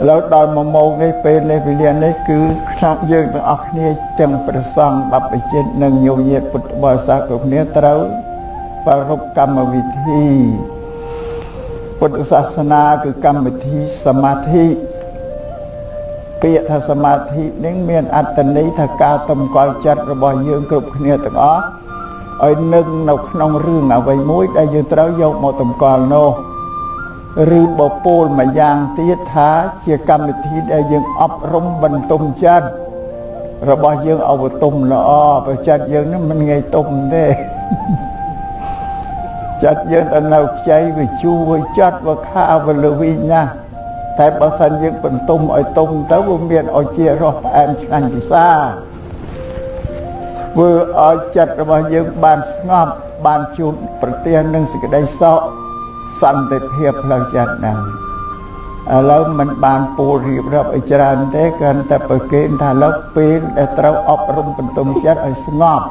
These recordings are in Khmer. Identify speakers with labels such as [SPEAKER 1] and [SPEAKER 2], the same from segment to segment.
[SPEAKER 1] ឥឡូវដល់មួយម៉ោងនេះពេលនេះវេលានេះគឺខ្ញុំយើងទាំងអស់គ្នាទាំងព្រះសង្ឃបព្វជិតនិងញោមញាតពុទ្ធបរិស័ទគ្រប់គ្នាត្រូវប្រារព្ធកម្មវិធីពុទ្ធសាសនាគឺកម្មវិធីសមាធិពាក្យថាសមាធិនឹងមានអត្តន័យថាការតម្កល់ចិត្តរបស់យើងគ្រប់គ្នាទាំងអស់ឲ្យនឹងនៅក្នុងរឿងអ្វីមួយដែលយើងត្រូវយកមកតម្កល់នោះ ឬបពោលមួយយ៉ាងទៀតថាជាកម្មវិធីដែលយើងអប់រំបន្ទុំចិត្តរបស់យើងអវតុំល្អប្រចិត្តយើងនឹងមិនងាយទុំទេចិត្តយើងទៅនៅខ្ចីវាជួវាចិត្តវាខាវាលវីណាស់តែបើសិនយើងបន្ទុំឲ្យទុំទៅវាមានឲ្យជារសផ្អែមឆ្ងាញ់ពិសាធ្វើឲ្យចិត្តរបស់យើងបានស្ងប់បានជួបប្រទះនឹងសេចក្តីសុខ សន្តិភាពផ្លូវចិត្តហ្នឹងឥឡូវมันបានពូលរៀបរាប់ឲ្យច្រើនទេគ្រាន់តែប្រកេនថាលើពេលដែលត្រូវអប់រំបន្ទុំចិត្តឲ្យស្ងប់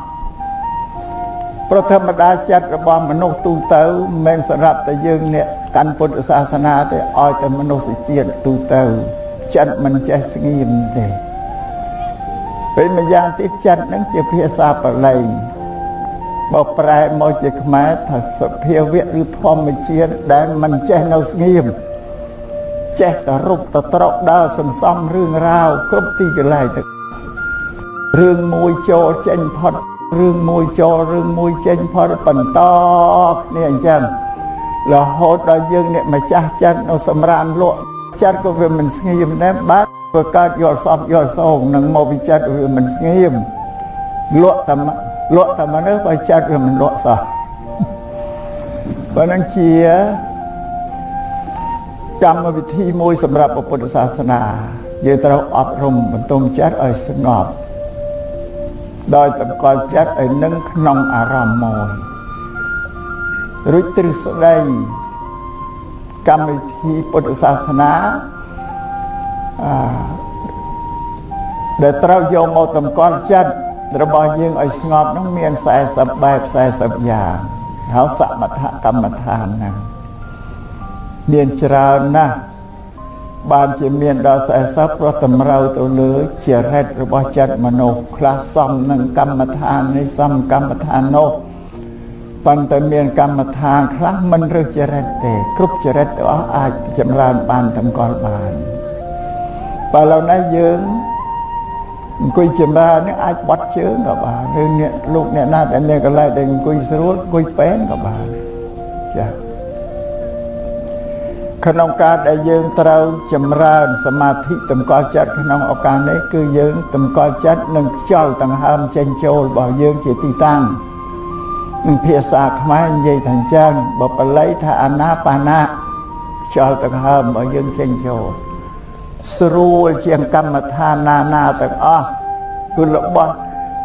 [SPEAKER 1] ប្រធម្មតាចិត្តរបស់មនុស្សទូទៅមិនមែនសម្រាប់តែយើងអ្នកកាន់ពុទ្ធសាសនាទេឲ្យតែមនុស្សជាតិទូទៅចិត្តមិនចេះស្ងៀមទេពេលម្យ៉ាងទៀតចិត្តនឹងជាភាសាបាលី បើប្រែមកជាខ្មែរថាសភាវៈឬធម្មជាតិដែលមិនចេះនៅស្ងៀមចេះតែរុបទៅត្រកដើរសន្សំរឿងរ៉ាវគ្រប់ទីកន្លែងទៅរឿងមួយចូលចេញផុតរឿងមួយចូលរឿងមួយចេញផុតបន្តគ្នាអញ្ចឹងរហូតដល់យើងអ្នកម្ចាស់ចិត្តនៅសម្រានលក់ចិត្តក៏វាមិនស្ងៀមដែរបាទក៏កើតយល់សពយល់សងនឹងមកវិចិត្រវាមិនស្ងៀមលក់តែ លក់តែមនុស្សបើចិត្តវាមិនលក់សោះបើនឹងជាកម្មវិធីមួយសម្រាប់ពុទ្ធសាសនាយើងត្រូវអប់រំបន្ទងចិត្តឲ្យស្ងប់ដោយតម្កល់ចិត្តឲ្យនឹងក្នុងអារម្មណ៍មួយរួចទ្រឹស្ដីកម្មវិធីពុទ្ធសាសនាអឺដែលត្រូវយកមកតម្កល់ចិត្ត របស់យើងឲ្យស្ងប់នោះមាន40បែប40យ៉ាងហើយសមថកម្មដ្ឋានណាមានច្រើនណាស់បានជាមានដល់40ព្រោះតម្រូវទៅលើចរិតរបស់ចិត្តមនុស្សខ្លះសំនឹងកម្មដ្ឋាននេះសំកម្មដ្ឋាននោះប៉ុន្តែមានកម្មដ្ឋានខ្លះមិនរើសចរិតទេគ្រប់ចរិតទាំងអស់អាចចម្រើនបានតម្កល់បានបើឡូវនេះយើង អង្គុយចម្រើននេះអាចបត់ជើងក៏បានឬអ្នកលោកអ្នកណាដែលមានកន្លែងដែលអង្គុយស្រួលអង្គុយពេនក៏បានចា៎ក្នុងការដែលយើងត្រូវចម្រើនសមាធិតម្កល់ចិត្តក្នុងឱកាសនេះគឺយើងតម្កល់ចិត្តនឹងខ្យល់ដង្ហើមចេញចូលរបស់យើងជាទីតាំងនឹងភាសាខ្មែរនិយាយថាអញ្ចឹងបើបល័យថាអាណាបាណាខ្យល់ដង្ហើមរបស់យើងចេញចូល ស្រួលជាងកម្មដ្ឋានណាណាទាំងអស់គឺរបស់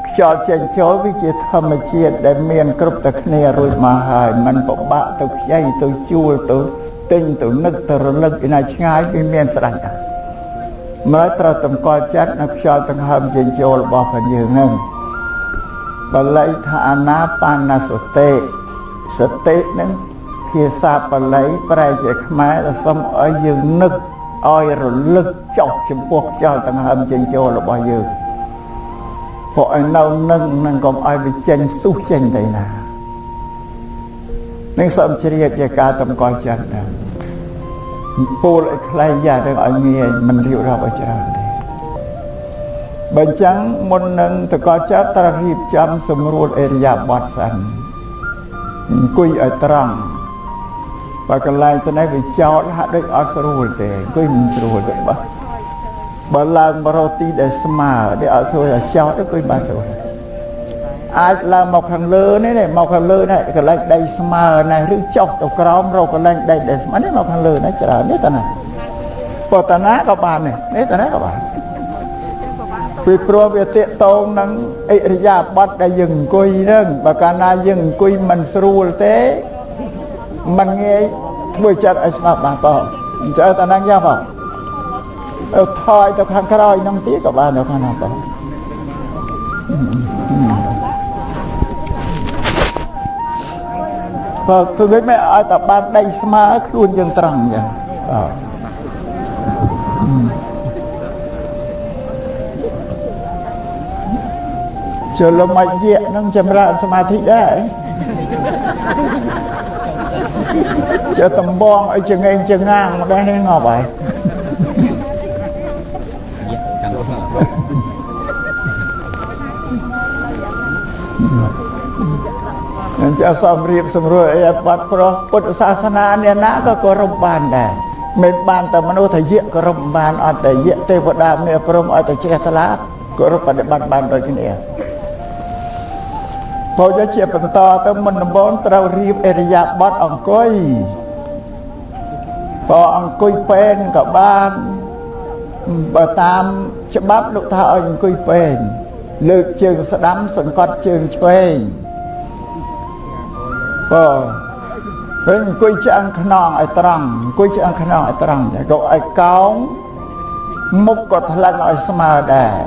[SPEAKER 1] ខ្យល់ចេញចូលវាជាធម្មជាតិដែលមានគ្រប់តែគ្នារួចមកហើយมันពិបាកទៅខ្ចីទៅជួលទៅទិញទៅនឹកទៅរលឹកឯណាឆ្ងាយវាមានស្ដេចដែរមើលត្រូវតម្កល់ចិត្តនៅខ្យល់ដង្ហើមចេញចូលរបស់ផងយើងហ្នឹងបល័យថាអាណាបានសតិសតិហ្នឹងភាសាបាលីប្រែជាខ្មែរដែលសុំឲ្យយើងនឹក ឲ្យរលឹកចុះចំពោះខ្យល់ដង្ហើមចេញចូលរបស់យើងព្រោះឲ្យនៅនឹងនឹងកុំឲ្យវាចេញស្ទុះចេញទៅណានឹងសូមជ្រាបជាការតម្កល់ចិត្តដែរពូលឲ្យខ្លីយ៉ាទៅឲ្យងាយមិនរៀបរាប់ឲ្យច្រើនទេបើអញ្ចឹងមុននឹងតកល់ចិត្តត្រូវរៀបចំសម្រួលអេរិយាបថសិនអង្គុយឲ្យត្រង់ បើកន្លែងទៅនេះវាចោតហាក់ដូចអត់ស្រួលទេអង្គុយមិនស្រួលទេបើបើឡើងមករកទីដែលស្មើដែលអត់ស្រួលតែចោតអង្គុយបានស្រួលអាចឡើងមកខាងលើនេះមកខាងលើនេះកន្លែងដីស្មើនេះឬចុះទៅក្រោមរកកន្លែងដីដែលស្មើនេះមកខាងលើនេះច្រើននេះតាណាបតនាក៏បាននេះនេះតាណាក៏បានពីព្រោះវាតេតងនឹងអិរិយាបថដែលយើងអង្គុយហ្នឹងបើកាលណាយើងអង្គុយមិនស្រួលទេមិនងាយ ធ្វើចិត្តឲ្យស្ងប់បានតអញ្ចឹងតាណាយ៉ាបងអើថយទៅខាងក្រោយនឹងទៀតក៏បាននៅខាងណាបងបើគឺមិនឲ្យតែបានដៃស្មើខ្លួនយើងត្រង់ចឹងបាទចុះលំអាយៈនឹងចម្រើនសមាធិដែរ ចុះតំបងឲ្យចងេងចងាងម្ដេះនេះងប់ហើយអញ្ចឹងសំរៀបសម្រួលអីបាត់ប្រុសពុទ្ធសាសនាអ្នកណាក៏គោរពបានដែរមិនបានតែមនុស្សថាយៈគោរពបានអត់តែយៈទេវតាមេព្រមឲ្យតែជ្រះថ្លាគោរពបដិបត្តិបានដូចគ្នា ពោលជាបន្តទៅមុនដំបូងត្រូវរៀបអរិយាបថអង្គុយបើអង្គុយពេនក៏បានបើតាមច្បាប់លោកថាឲ្យអង្គុយពេនលើកជើងស្ដាំសង្កត់ជើងឆ្វេងបើពេលអង្គុយឆ្អឹងខ្នងឲ្យត្រង់អង្គុយឆ្អឹងខ្នងឲ្យត្រង់ក៏ឲ្យកោងមុខក៏ថ្លឹងឲ្យស្មើដែរ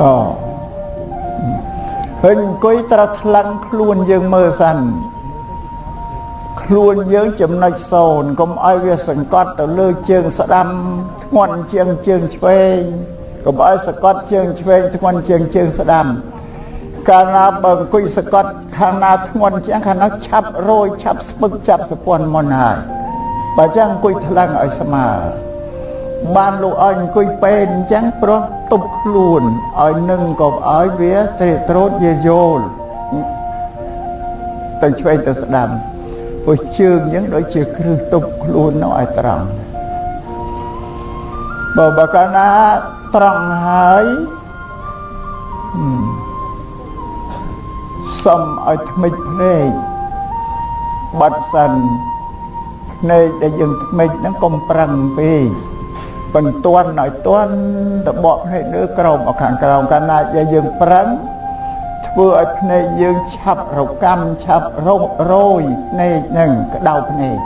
[SPEAKER 1] ក៏ ហើយអង្គុយត្រូវថ្លឹងខ្លួនយើងមើលសិនខ្លួនយើងចំណុចសូន្យកុំឲ្យវាសង្កត់ទៅលើជើងស្ដាំធ្ងន់ជាងជើងឆ្វេងកុំឲ្យសង្កត់ជើងឆ្វេងធ្ងន់ជាងជើងស្ដាំកាលណាបើអង្គុយសង្កត់ខាងណាធ្ងន់ជាងខាងនោះឆាប់រយឆាប់ស្ពឹកចាប់សពន់មុនហើយបើចឹងអង្គុយថ្លឹងឲ្យស្មើ បានលោកឲ្យអង្គុយពេនអញ្ចឹងព្រោះទប់ខ្លួនឲ្យនឹងក៏ឲ្យវាទេត្រោតយាយល់ទៅឆ្វេងទៅស្ដាំព្រោះជើងអញ្ចឹងដូចជាគ្រឹះទប់ខ្លួននោះឲ្យត្រង់បើបើកាលណាត្រង់ហើយសុំឲ្យថ្មិចភ្នែកបាត់សិនភ្នែកដែលយើងថ្មិចហ្នឹងកុំប្រឹងពេក បន្ទាន់ឲ្យទាន់តបកភ្នែកលើក្រោមមកខាងក្រោមកាលណាដែលយើងប្រឹងធ្វើឲ្យភ្នែកយើងឆាប់រកម្មឆាប់រោរយភ្នែកហ្នឹងក្តៅភ្នែក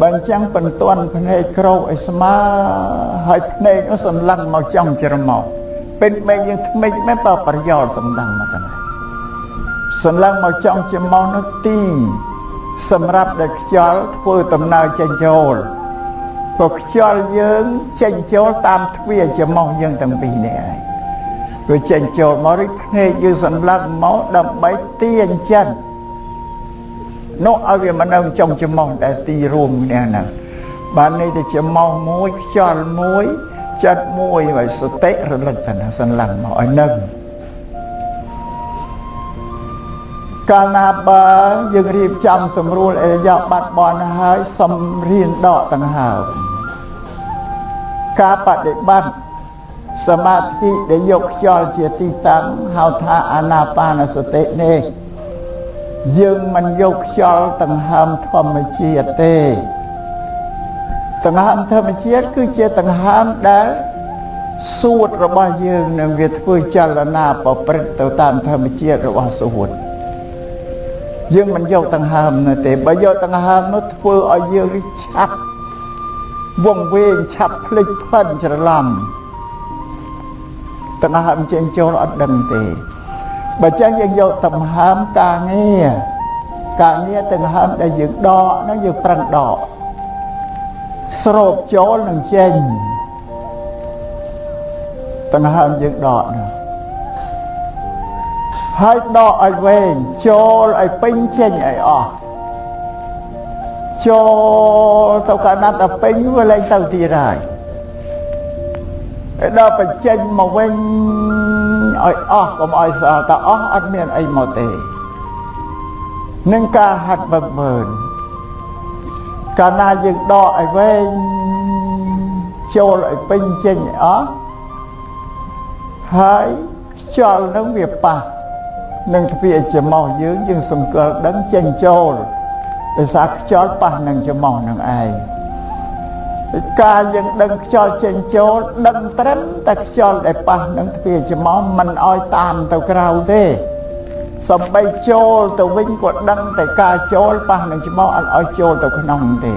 [SPEAKER 1] បើអញ្ចឹងបន្ទាន់ភ្នែកក្រោកឲ្យស្មើហើយភ្នែកនោះសន្លឹងមកចំច្រមុះពេលមេយើងថ្មិចមែនបើប្រយោលសំដងមកតាសន្លឹងមកចំច្រមុះនោះទី សម្រាប់ដែលខ្យល់ធ្វើដំណើរចេញចូល ក៏ខ្យល់យើងចេញចូលតាមទ្វារច្រមុះយើងទាំងពីរនេះឯងវាចេញចូលមករីភ្នែកយើងសន្លឹងមកដើម្បីទាញចិត្តនោះឲ្យវាមិននៅចំច្រមុះដែលទីរួមនេះហ្នឹងបាននេះទៅច្រមុះមួយខ្យល់មួយចិត្តមួយហើយសតិរលឹកថាសន្លឹងមកឲ្យនឹង កាលណាបើយើងរៀបចំសម្រួលអរិយាប័ត្របនហើយសំរៀនដកដង្ហើមការបដិបត្តិសមាធិដែលយកខ្យល់ជាទីតាំងហៅថាអាណាបានសតិនេះយើងមិនយកខ្យល់ដង្ហើមធម្មជាតិទេដង្ហើមធម្មជាតិគឺជាដង្ហើមដែលសួតរបស់យើងនឹងវាធ្វើចលនាប្រព្រឹត្តទៅតាមធម្មជាតិរបស់សួត យើងមិនយកដង្ហើមនោះទេបើយកដង្ហើមនោះធ្វើឲ្យយើងឆាប់វងវែងឆាប់ភ្លេចផិនច្រឡំដង្ហើមចេញចូលអត់ដឹងទេបើចឹងយើងយកដង្ហើមការងារការងារដង្ហើមដែលយើងដកហ្នឹងយើងប្រឹងដកស្រូបចូលនឹងចេញដង្ហើមយើងដកហ្នឹង ហើយដកឲ្យវែងចូលឲ្យពេញចេញឲ្យអស់ចូលទៅកាលណាតែពេញវាលែងទៅទៀតហើយដល់បញ្ចេញមកវិញឲ្យអស់កុំឲ្យសល់តែអស់អត់មានអីមកទេនឹងការហាត់វឹកមើលកាលណាយើងដកឲ្យវែងចូលឲ្យពេញចេញអស់ហើយខ្យល់នឹងវាប៉ះ នឹងទ្វារច្រមុះយើងយើងសង្កល់ដឹងចេញចូលដោយសារខ្យល់ប៉ះនឹងច្រមុះនឹងឯងការយើងដឹងខ្យល់ចេញចូលដឹងត្រឹមតែខ្យល់ដែលប៉ះនឹងទ្វារច្រមុះមិនអោយតាមទៅក្រៅទេសំបីចូលទៅវិញក៏ដឹងតែការចូលប៉ះនឹងច្រមុះអត់អោយចូលទៅក្នុងទេ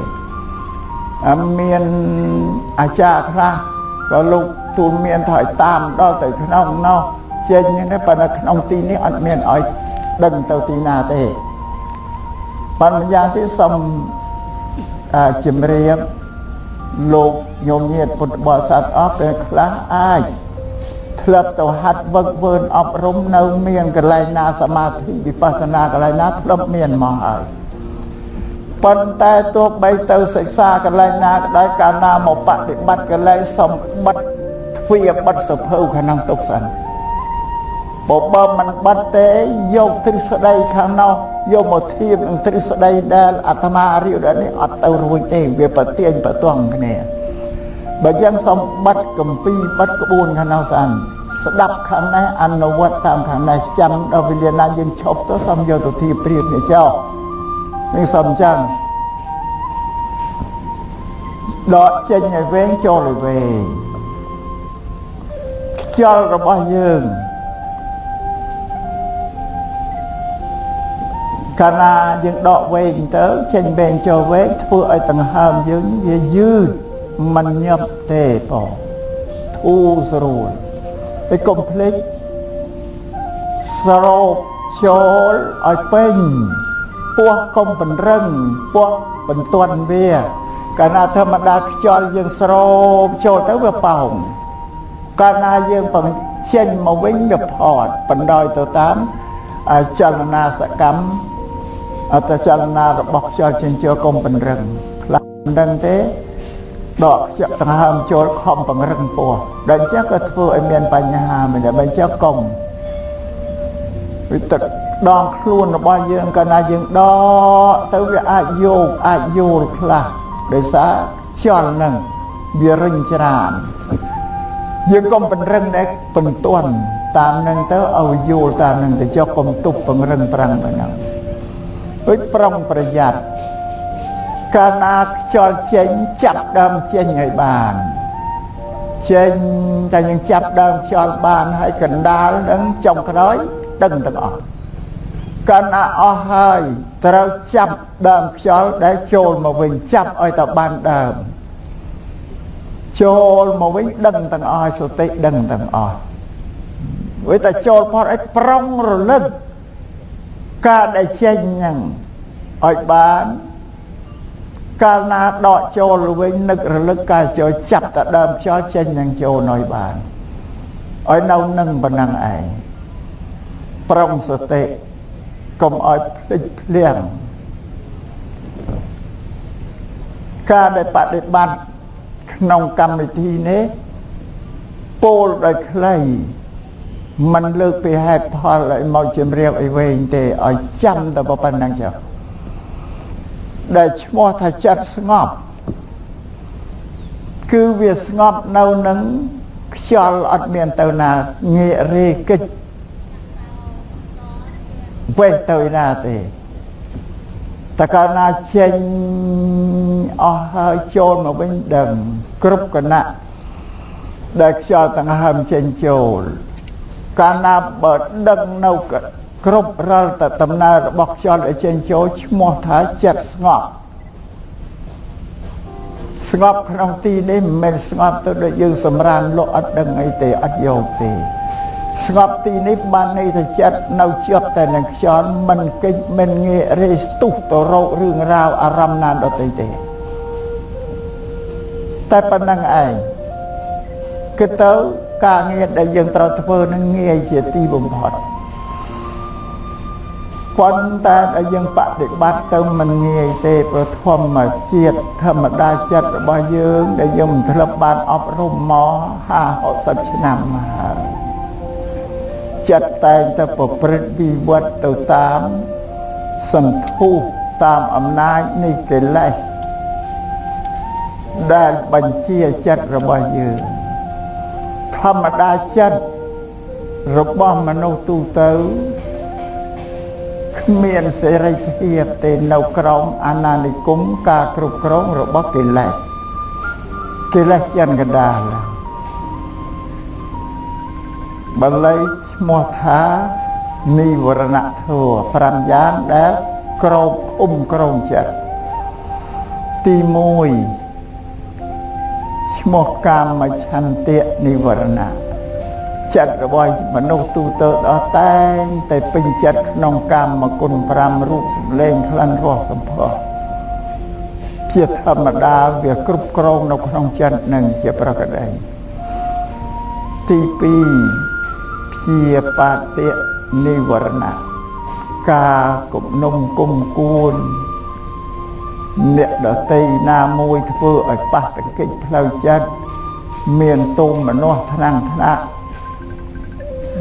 [SPEAKER 1] អត់មានអាចារ្យខ្លះក៏លោកទូលមានថាឲ្យតាមដល់ទៅក្នុងនោះ ចេញនេះប៉ុន្តែក្នុងទីនេះអត់មានឲ្យដឹងទៅទីណាទេប៉ុន្តែយ៉ាងទីសូមជំរាបលោកញោមញាតពុទ្ធបរិស័ទអស់ពេលខ្លះអាចធ្លាប់ទៅហាត់វឹកវើអប់រំនៅ មានកន្លែងណាសមាធិវិបស្សនាកន្លែងណាធ្លាប់មានមកហើយប៉ុន្តែទោះបីទៅសិក្សាកន្លែងណាក៏ដោយកាលណាមកបប្រតិបត្តិកន្លែងសំបិតទ្វាបិទសភៅខាងក្នុងទុកសិន បើបើមិនបិទទេយកទ្រឹស្ដីខាងនោះយកមកធៀបនឹងទ្រឹស្ដីដែលអាត្មារៀបដល់នេះអត់ទៅរួចទេវាប្រទៀងប្រទង់គ្នាបើយ៉ាងសំបិតកំពីបិទក្បួនខាងនោះស្អានស្ដាប់ខាងនេះអនុវត្តតាមខាងនេះចាំដល់វេលាណាយើងឈប់ទៅសូមយកទៅធៀបព្រៀបនេះចោលនេះសូមចាំដកចេញឲ្យវែងចូលឲ្យវែងខ្យល់របស់យើង កាលណាយើងដកវែងទៅចេញវែងចូលវែងធ្វើឲ្យដង្ហើមយើងវាយឺតមិនញាប់ទេបងធូរស្រួលហើយកុំភ្លេចស្រោបចូលឲ្យពេញពោះកុំបន្រឹងពោះបន្ទាន់វាកាលណាធម្មតាខ្យល់យើងស្រោបចូលទៅវាប៉ោងកាលណាយើងបង្ចេញមកវិញវាផត់បណ្ដោយទៅតាមចលនាសកម្ម អត្តចលនារបស់ខ្យល់ចេញចូលកុំបន្រឹងខ្លះមិនដឹងទេដកខ្យល់ដង្ហើមចូលខំបង្រឹងពោះដល់អញ្ចឹងក៏ធ្វើឲ្យមានបញ្ហាមិនដែរបើអញ្ចឹងកុំវិទឹកដងខ្លួនរបស់យើងកាលណាយើងដកទៅវាអាចយកអាចយល់ខ្លះដោយសារខ្យល់នឹងវារិញច្រានយើងកុំបង្រឹងដែរបន្ទាន់តាមនឹងទៅឲ្យយល់តាមនឹងទៅចុះកុំទប់បង្រឹងប្រាំងទៅហ្នឹង ដូចប្រុងប្រយ័ត្នកាលណាខ្យល់ចេញចាប់ដើមចេញឲ្យបានចេញតែយើងចាប់ដើមខ្យល់បានហើយកណ្ដាលនឹងចុងក្រោយដឹងទាំងអស់កាលណាអស់ហើយត្រូវចាប់ដើមខ្យល់ដែលចូលមកវិញចាប់ឲ្យតបានដើមចូលមកវិញដឹងទាំងអស់សតិដឹងទាំងអស់វាតែចូលផុតឲ្យប្រុងរលឹក ការដែលចេញហ្នឹងឲ្យបានកាលណាដកចូលវិញនឹករលឹកការចូលចាប់តែដើមខ្យល់ចេញនឹងចូលឲ្យបានឲ្យនៅនឹងប៉ុណ្ណឹងឯងប្រុងសតិកុំឲ្យភ្លេចភ្លាំងការដែលបដិបត្តិក្នុងកម្មវិធីនេះពោលដោយខ្លី มันលើកពីហេតុផលឲ្យមកជំរាបឲ្យវែងទេឲ្យចាំតែប៉ុណ្្នឹងចុះដែលឈ្មោះថាចិត្តស្ងប់គឺវាស្ងប់នៅនឹងខ្យល់អត់មានទៅណាងាករេកិច្ចវេះទៅណាទេតកាលណាចេញអស់ហើយចូលមកវិញដឹងគ្រប់គណៈដែលខ្យល់ទាំងហើមចេញចូល កាលណាបើដឹងនៅគ្រប់រាល់តែដំណើររបស់ខ្យល់ដែលចេញចូលឈ្មោះថាចិត្តស្ងប់ស្ងប់ក្នុងទីនេះមិនមែនស្ងប់ទៅដូចយើងសម្រានលក់អត់ដឹងអីទេអត់យកទេស្ងប់ទីនេះបានន័យថាចិត្តនៅជាប់តែនឹងខ្យល់មិនកិច្ចមិនងាករេស្ទុះទៅរករឿងរ៉ាវអារម្មណ៍ណាដទៃទេតែប៉ុណ្្នឹងឯង គឺទៅការងារដែលយើងត្រូវធ្វើនឹងងាយជាទីបំផុតប៉ុន្តែដែលយើងបដិបត្តិទៅមិនងាយទេព្រោះធម្មជាតិធម្មតាចិត្តរបស់យើងដែលយើងមិនធ្លាប់បានអប់រំមក50 60ឆ្នាំមកហើយចិត្តតែងតែប្រព្រឹត្តវិវត្តទៅតាមសន្ធុតាមអំណាចនៃកិលេសដែលបញ្ជាចិត្តរបស់យើង ធម្មតាចិត្តរបស់មនុស្សទូទៅគ្មានសេរីភាពទេនៅក្រោមអាណានិគមការគ្រប់គ្រងរបស់កិលេសកិលេសចិនកណ្ដាលបាលីឈ្មោះថានិវរណធัว5យ៉ាងដែលក្រោបអ៊ុំក្រងចិត្តទី1 ឈ្មោះកាមឆន្ទៈនិវរណៈចិត្តរបស់មនុស្សទូទៅដល់តែងតែពេញចិត្តក្នុងកម្មគុណ5រូបសម្លេងក្លិនរសសម្ផស្សជាធម្មតាវាគ្រប់គ្រងនៅក្នុងចិត្តនឹងជាប្រកដីទី2ព្យាបាតិនិវរណៈការគំនុំគុំគួន អ្នកដតីណាមួយធ្វើឲ្យប៉ះទង្គិចផ្លូវចិត្តមានទុំមនោះថ្នាំងថ្នាក់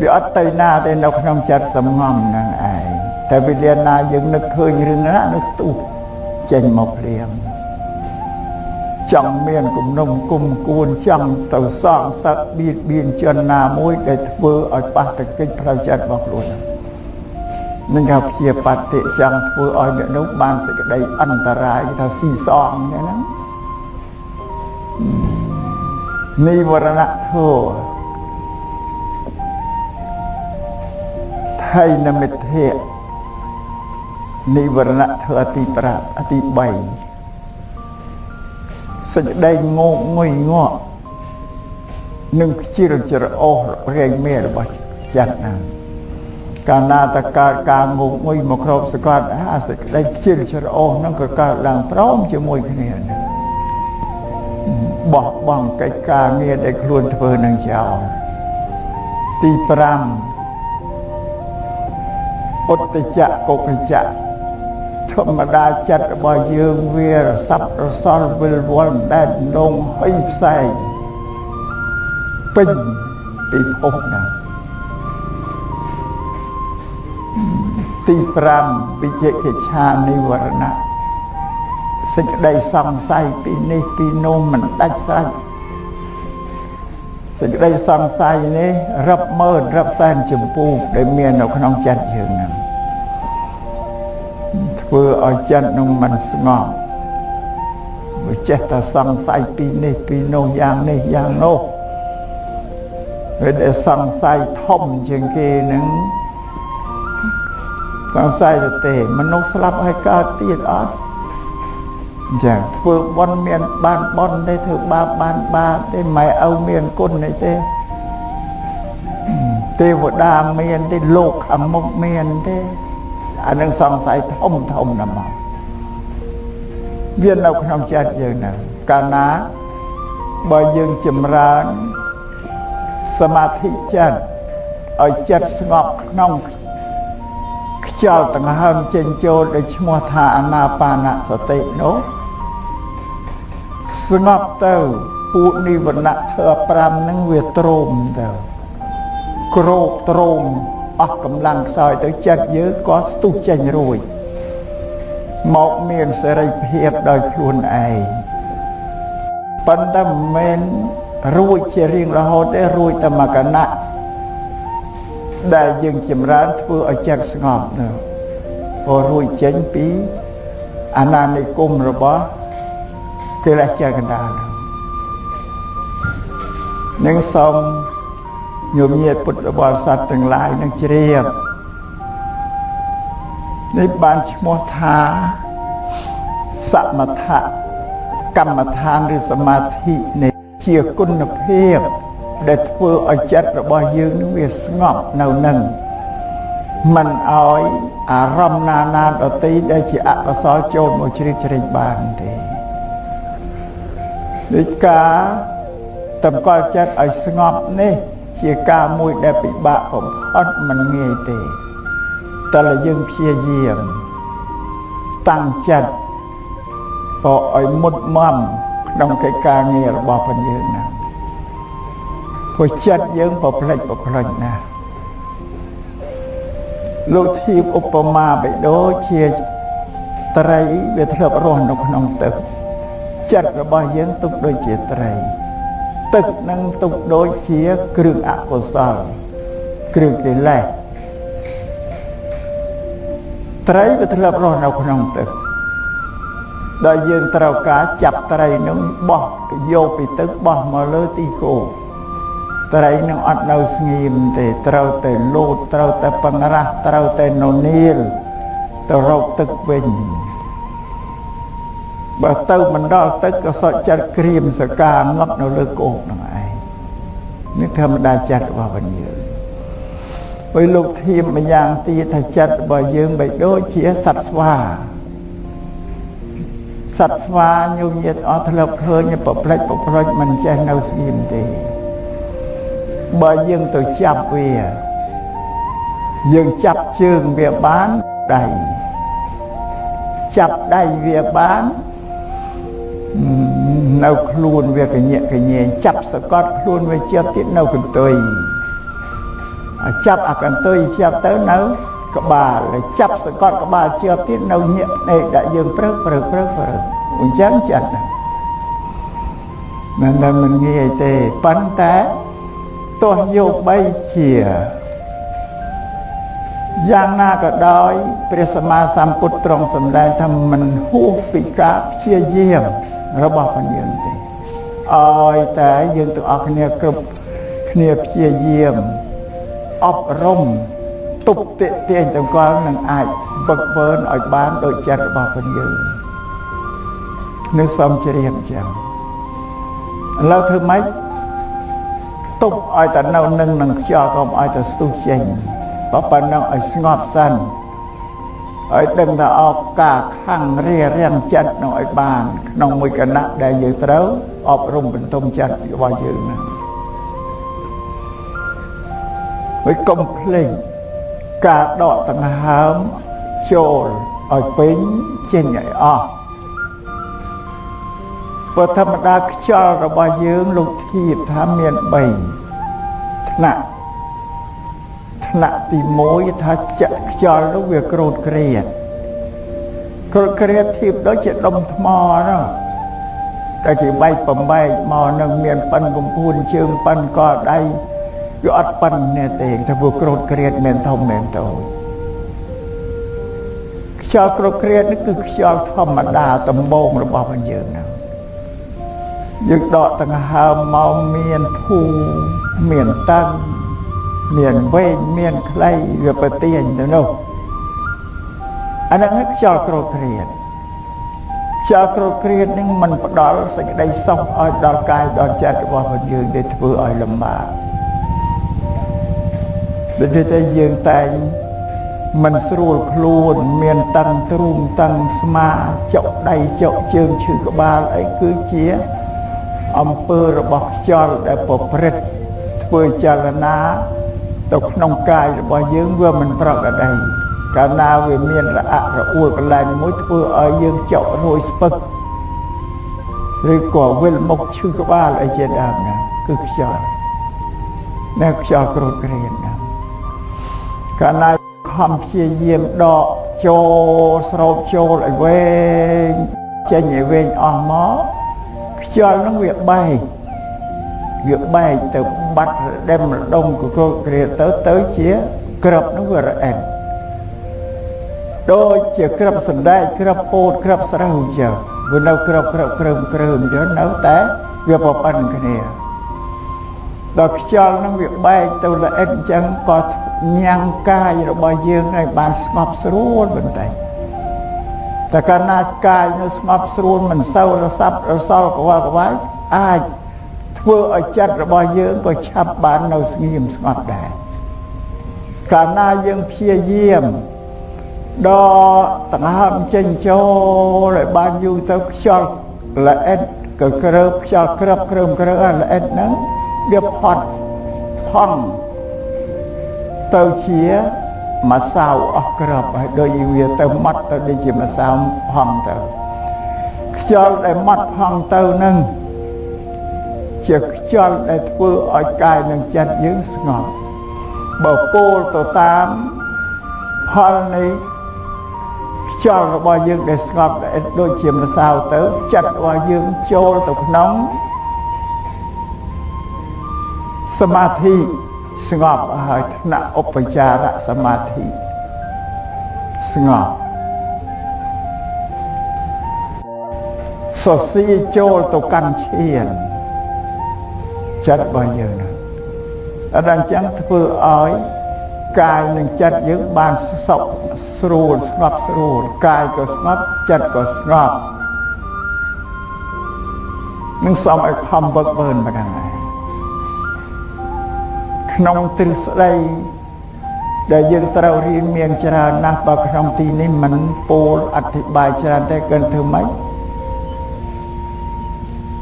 [SPEAKER 1] វាអត់ទៅណាទេនៅក្នុងចិត្តសំងំនឹងឯងតែវិលាណាយើងនឹកឃើញរឿងណានោះស្ទុះចេញមកព្រាមចង់មានគំនុំគុំគួនចង់ទៅសងសឹកបៀតបៀនជនណាមួយដែលធ្វើឲ្យប៉ះទង្គិចផ្លូវចិត្តរបស់ខ្លួននឹង គេព្យាបតិចង់ធ្វើឲ្យអ្នកនោះបានសេចក្តីអន្តរាយថាស៊ីសងហ្នឹងនិវរណៈធោថៃនមិទ្ធៈនិវរណៈធោអទី5អទី3សេចក្តីងោកងុយងក់នឹងខ្ជិលច្រអូសរែងមេរបស់ចិត្តណា កាលណាតកើតការងោកងុយមកគ្របសកត់អាសេចក្តីខ្ជិលច្រអូសនឹងក៏កើតឡើងព្រមជាមួយគ្នានេះបោះបង់កិច្ចការងារដែលខ្លួនធ្វើនឹងចោលទី5ឧត្តចៈកុកចៈធម្មតាចិត្តរបស់យើងវារស័ព្ទរសល់វិលវល់ដែតដងហុយផ្សែងពេញពីភពណា ទី5វិជិកិច្ឆានិវរណៈសេចក្តីសង្ស័យពីនេះពីនោះមិនដាច់ស្រេចសេចក្តីសង្ស័យនេះរាប់ម៉ឺនរាប់សែនចម្ពោះដែលមាននៅក្នុងចិត្តយើងហ្នឹងធ្វើឲ្យចិត្តនឹងមិនស្ងប់វាចេះតែសង្ស័យពីនេះពីនោះយ៉ាងនេះយ៉ាងនោះពេលដែលសង្ស័យធំជាងគេនឹង សង្ស័យទៅទេ មនុស្សស្លាប់ហើយកើតទៀតអត់ចាធ្វើបន់មានបានបន់ទេធ្វើបាបបានបាបទេម៉ែឪមានគុណទេទេទេវតាមានទេលោកខាងមុខមានទេអានឹងសង្ស័យធំធំណាស់មកវានៅក្នុងចិត្តយើងហ្នឹងកាលណាបើយើងចម្រើនសមាធិចិត្តឲ្យចិត្តស្ងប់ក្នុង ខ្យល់ដង្ហើមចេញចូលដែលឈ្មោះថាអាណាបានសតិនោះស្ងប់ទៅពួកនិវរណៈធ្វើ5ហ្នឹងវាទ្រោមទៅក្រោកទ្រោមអស់កម្លាំងខ្សោយទៅចិត្តយើងក៏ស្ទុះចេញរួចមកមានសេរីភាពដោយខ្លួនឯងប៉ុន្តែមិនមែនរួចជារៀងរហូតទេរួចតែមកកណៈ ដែលយើងចម្រើនធ្វើឲ្យចិត្តស្ងប់នោះព្រោះរួចចេញពីអាណានិគមរបស់កិលេសជាកណ្ដាលនឹងសូមញោមញាតពុទ្ធបរិស័ទទាំងឡាយនឹងជ្រាបនេះបានឈ្មោះថាសមថៈកម្មដ្ឋានឬសមាធិនេះជាគុណភាព ដែលធ្វើឲ្យចិត្តរបស់យើងនឹងវាស្ងប់នៅនឹងមិនឲ្យអារម្មណ៍ណាណាដទៃដែលជាអកុសលចូលមកជ្រៀតជ្រែងបានទេដូចការតម្កល់ចិត្តឲ្យស្ងប់នេះ ជាការមួយដែលពិបាកបំផុតមិនងាយទេតែយើងព្យាយាមតាំងចិត្តក៏ឲ្យមុតមមក្នុងកិច្ចការងាររបស់ផងយើងណា ព្រោះចិត្តយើងប្រផ្លេចប្រផ្លេចណាលោកធៀបឧបមាបិដូចជាត្រីវាធ្លាប់រស់នៅក្នុងទឹកចិត្តរបស់យើងទុកដូចជាត្រីទឹកនឹងទុកដូចជាគ្រឿងអកុសលគ្រឿងកិលេសត្រីវាធ្លាប់រស់នៅក្នុងទឹកដែលយើងត្រូវការចាប់ត្រីនឹងបោះយកពីទឹកបោះមកលើទីគោ ត្រីនឹងអត់នៅស្ងៀមទេត្រូវតែលោតត្រូវតែបង្រាស់ត្រូវតែននាលទៅរកទឹកវិញបើទៅមិនដល់ទឹកក៏សុខចិត្តក្រៀមសកាងប់នៅលើគោកនឹងឯងនេះធម្មតាចិត្តរបស់វិញយើងហើយលោកធៀមម្យ៉ាងទៀតថាចិត្តរបស់យើងបីដូចជាសត្វស្វាសត្វស្វាញោមញាតអត់ធ្លាប់ឃើញប្រផ្លិចប្រផ្លិចមិនចេះនៅស្ងៀមទេ បើយើងទៅចាប់វាយើងចាប់ជើងវាបានដៃចាប់ដៃវាបាននៅខ្លួនវាកញាក់កញែងចាប់សកត់ខ្លួនវាជាប់ទៀតនៅកន្ទុយចាប់អាកន្ទុយជាប់ទៅនៅក្បាលចាប់សកត់ក្បាលជាប់ទៀតនៅញាក់ភ្នែកដាក់យើងព្រឹកព្រឹកព្រឹកព្រឹកអញ្ចឹងចិត្តមិនដែលមិនងាយទេប៉ុន្តែ ទោះយកបីជាយ៉ាងណាក៏ដោយព្រះសម្មាសម្ពុទ្ធទ្រង់សម្ដែងថាមិនហួសពីការព្យាយាមរបស់ព្រះយើងទេឲ្យតែយើងទាំងអស់គ្នាគ្រប់គ្នាព្យាយាមអប់រំទប់ទាក់ទាញទាំងកលនឹងអាចបឹកបឺនឲ្យបានដោយចិត្តរបស់ព្រះយើងនឹងសំជ្រាបចឹងឥឡូវធ្វើម៉េច ទប់ឲ្យតែនៅនឹងនឹងខ្យល់កុំឲ្យតែស្ទុះចេញបើប៉ុណ្ណឹងឲ្យស្ងប់សិនឲ្យដឹងថាអបការខាងរារាំងចិត្តនឹងឲ្យបាន ក្នុងមួយគណៈដែលយើងត្រូវអប់រំបន្ទុំចិត្តរបស់យើងហ្នឹងហើយកុំភ្លេចការដកដង្ហើមចូលឲ្យពេញចេញឲ្យអស់ ព្រោះធម្មតាខ្យល់របស់យើងលោកធៀបថាមាន3ថ្នាក់ថ្នាក់ទី1ថាចាក់ខ្យល់នោះវាក្រោតក្រៀតក្រោតក្រៀតធៀបដូចជាដុំថ្មហ្នឹងតែគេបែកបំបែកមកនឹងមានប៉ិនកំពួនជើងប៉ិនកដៃវាអត់ប៉ិននេះទេថាពួកក្រោតក្រៀតមិនធំមិនតូចខ្យល់ក្រោតក្រៀតនេះគឺខ្យល់ធម្មតាដំបងរបស់យើងហ្នឹង យើងដកដង្ហើមមកមានភូមានតឹងមានវែងមានខ្លីវាប្រទៀងទៅនោះអាហ្នឹងខ្យល់ក្រោតគ្រៀតខ្យល់ក្រោតគ្រៀតនឹងមិនផ្ដល់សេចក្តីសុខឲ្យដល់កាយដល់ចិត្តរបស់យើងទេធ្វើឲ្យលំបាកដូចតែយើងតែងមិនស្រួលខ្លួនមានតឹងទ្រូងតឹងស្មាចុកដៃចុកជើងឈឺក្បាលអីគឺជា អំពើរបស់ខ្យល់ដែលប្រព្រឹត្តធ្វើចលនាទៅក្នុងកាយរបស់យើងវាមិនប្រក្រតីកាលណាវាមានរអាក់រអួលកន្លែងមួយធ្វើឲ្យយើងចុករួយស្ពឹកឬក៏វិលមុខឈឺក្បាលអីជាដើមណាគឺខ្យល់នៅខ្យល់ក្រោតក្រៀនណាកាលណាខំព្យាយាមដកចូលស្រោបចូលឲ្យវែងចេញឲ្យវែងអស់មក ខ្យល់នឹងវាបែកវាបែកទៅបាត់ដេមរដុំកកគ្រាទៅទៅជាក្របនោះវារអិនដូចជាក្របសណ្ដែកក្របពោតក្របស្រូវអញ្ចឹងវានៅក្របក្របក្រើមក្រើមអញ្ចឹងនៅតែវាប្រប៉ិនគ្នាដល់ខ្យល់នឹងវាបែកទៅល្អិតអញ្ចឹងក៏ញ៉ាំងកាយរបស់យើងឲ្យបានស្ងប់ស្រួលបន្តិច តែកាលណាកាយនៅស្ងប់ស្រួលមិនសូវរសាប់រសល់កវល់កវាយអាចធ្វើឲ្យចិត្តរបស់យើងក៏ឆាប់បាននៅស្ងៀមស្ងប់ដែរកាលណាយើងព្យាយាមដកដង្ហើមចេញចូលឲ្យបានយូរទៅខ្យល់ល្អិតក៏ក្រើបខ្យល់ក្របក្រើមក្រើល្អិតហ្នឹងវាផត់ផង់ទៅជា ម្សៅអស់ក្របហើយដូចវាទៅម៉ត់ទៅដូចជាម្សៅផង់ទៅខ្យល់ដែលម៉ត់ផង់ទៅនឹងជាខ្យល់ដែលធ្វើឲ្យកាយនិងចិត្តយើងស្ងប់បើពោលទៅតាមផលនៃខ្យល់របស់យើងដែលស្ងប់ដូចជាម្សៅទៅចិត្តរបស់យើងចូលទៅក្នុងសមាធិ ស្ងប់ហើយថ្នាក់ឧបចារសមាធិស្ងប់សរសៀចូលទៅកាន់ឈានចិត្តរបស់យើងណាអត់អញ្ចឹងធ្វើឲ្យកាយនិងចិត្តយើងបានសុខស្រួលស្ងប់ស្រួលកាយក៏ស្ងប់ចិត្តក៏ស្ងប់នឹងសមឲ្យខំវឹកវើនប៉ុណ្ណឹងហើយ ក្នុងទ្រឹស្ដីដែលយើងត្រូវរៀនមានច្រើនណាស់បើក្នុងទីនេះមិនពោលអធិប្បាយច្រើនតែគិនធ្វើម៉េច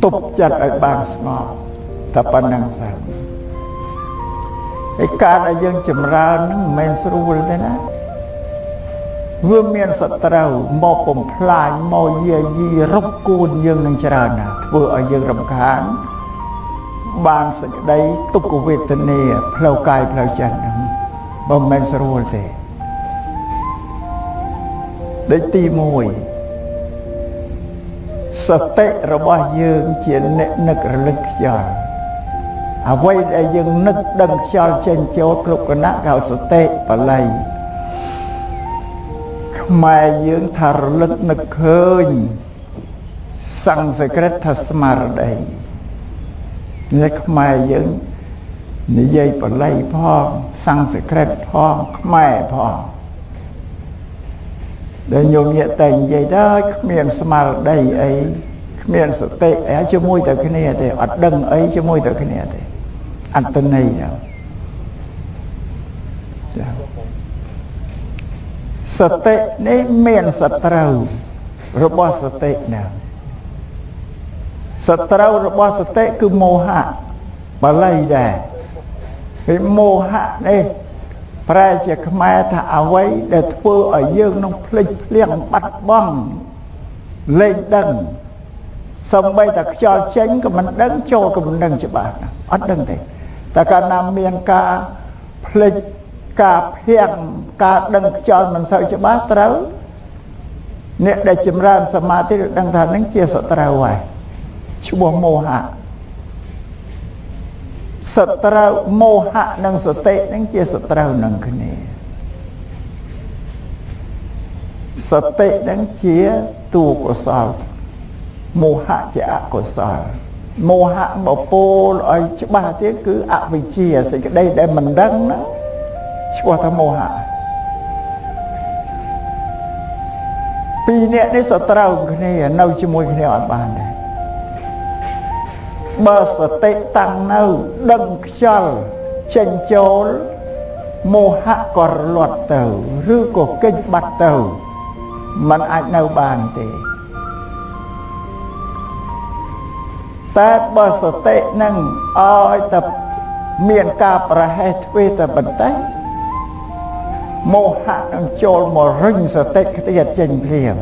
[SPEAKER 1] ទប់ចិត្តឲ្យបានស្ងប់តែប៉ុណ្្នឹងសិនឯការដែលយើងចម្រើនហ្នឹងមិនមែនស្រួលទេណាវាមានសត្រូវមកបំផ្លាញមកយាយីរົບគួនយើងនឹងច្រើនណាស់ធ្វើឲ្យយើងរំខាន បានសេចក្តីទុក្ខវេទនាផ្លូវកាយផ្លូវចិត្តហ្នឹងមិនមែនស្រួលទេដូចទី1សតិរបស់យើងជាអ្នកនឹករលឹកខ្យល់អ្វីដែលយើងនឹកដឹងខ្យល់ចេញចូលគ្រប់គណៈកៅសតិបល័យខ្មែរយើងថារលឹកនឹកឃើញសង្សក្រិតថាស្មារតី នេះខ្មែរយើងនិយាយបល័យផងសង្សក្រិតផងខ្មែរផងដែលញោមញាក់តែនិយាយដល់គ្មានស្មារតីអីគ្មានសតិអីជាមួយតែគ្នាទេអត់ដឹងអីជាមួយតែគ្នាទេអត្តន័យហ្នឹងចាសតិនេះមានសត្រូវរបស់សតិណាស ត្រូវរបស់សតិគឺមោហៈបាលីដែរពីមោហៈនេះប្រែជាខ្មែរថាអ្វីដែលធ្វើឲ្យយើងនឹងភ្លេចភ្លៀងបាត់បង់លែងដឹងសំបីតែខ្យល់ចេញក៏មិនដឹងចូលក៏មិនដឹងច្បាស់អត់ដឹងទេតែកាលណាមានការភ្លេចការភៀងការដឹងខ្យល់មិនសូវច្បាស់ត្រូវអ្នកដែលចម្រើនសមាធិដឹងថានឹងជាសត្រូវហើយ ឈ្មោះមោហៈសត្រូវមោហៈនិងសតិនឹងជាសត្រូវនឹងគ្នាសតិនឹងជាតួកុសលមោហៈជាអកុសលមោហៈបពោលឲ្យច្បាស់ទៀតគឺអវិជ្ជាសេចក្តីដែលមិនដឹងណាឈ្មោះថាមោហៈពីរនាក់នេះសត្រូវគ្នានៅជាមួយគ្នាអត់បានដែរ បើសតិតាំងនៅដឹងខ្យល់ចេញចូលមោហៈក៏រលត់ទៅឬក៏កិច្ចបាត់ទៅมันអាចនៅបានទេតែបើសតិនឹងឲ្យតែមានការប្រហែសទ្វេតែបន្តិចមោហៈនឹងចូលមករុញសតិខ្ទាតចេញភ្លាម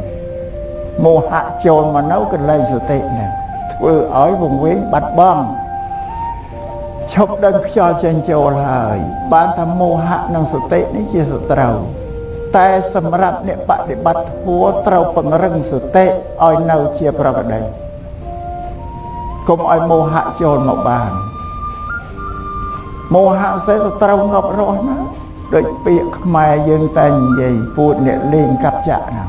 [SPEAKER 1] មោហៈចូលមកនៅកន្លែងសតិហ្នឹង ធ្វើឲ្យវង្វេងបាត់បង់ឈប់ដឹងខ្យល់ចេញចូលហើយ បានថាមោហៈនិងសតិនេះជាសត្រូវតែសម្រាប់អ្នកបដិបត្តិធម៌ត្រូវពង្រឹងសតិឲ្យនៅជាប្រកដីកុំឲ្យមោហៈចូលមកបានមោហៈសេសត្រូវងប់រស់ណាដូចពាក្យខ្មែរយើងតែនិយាយពួតអ្នកលេងកាប់ចាក់ណា